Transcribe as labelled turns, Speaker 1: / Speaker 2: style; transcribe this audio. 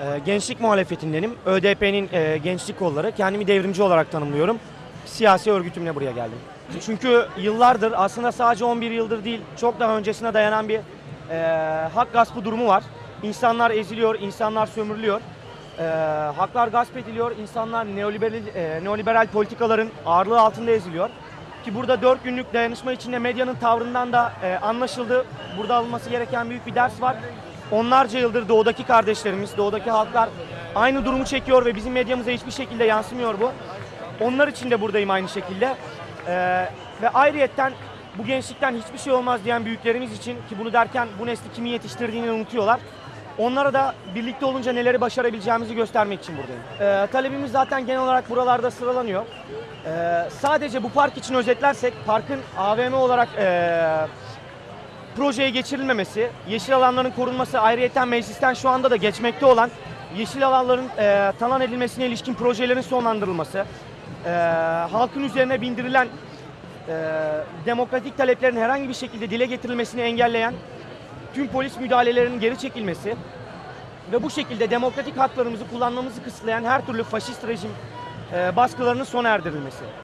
Speaker 1: Ee, gençlik muhalefetindenim. ÖDP'nin e, gençlik kolları. Kendimi devrimci olarak tanımlıyorum. Siyasi örgütümle buraya geldim. Çünkü yıllardır aslında sadece 11 yıldır değil çok daha öncesine dayanan bir e, hak gaspı durumu var. İnsanlar eziliyor, insanlar sömürülüyor. E, haklar gasp ediliyor, insanlar neoliberal, e, neoliberal politikaların ağırlığı altında eziliyor. Ki burada 4 günlük dayanışma içinde medyanın tavrından da e, anlaşıldı. Burada alınması gereken büyük bir ders var. Onlarca yıldır doğudaki kardeşlerimiz, doğudaki halklar aynı durumu çekiyor ve bizim medyamıza hiçbir şekilde yansımıyor bu. Onlar için de buradayım aynı şekilde. Ee, ve ayrıyetten bu gençlikten hiçbir şey olmaz diyen büyüklerimiz için ki bunu derken bu nesli kimin yetiştirdiğini unutuyorlar. Onlara da birlikte olunca neleri başarabileceğimizi göstermek için buradayım. Ee, talebimiz zaten genel olarak buralarda sıralanıyor. Ee, sadece bu park için özetlersek parkın AVM olarak ee, projeye geçirilmemesi, yeşil alanların korunması, ayrıyeten meclisten şu anda da geçmekte olan yeşil alanların e, talan edilmesine ilişkin projelerin sonlandırılması, e, halkın üzerine bindirilen e, demokratik taleplerin herhangi bir şekilde dile getirilmesini engelleyen tüm polis müdahalelerinin geri çekilmesi ve bu şekilde demokratik haklarımızı kullanmamızı kısıtlayan her türlü faşist rejim e, baskılarının sona erdirilmesi.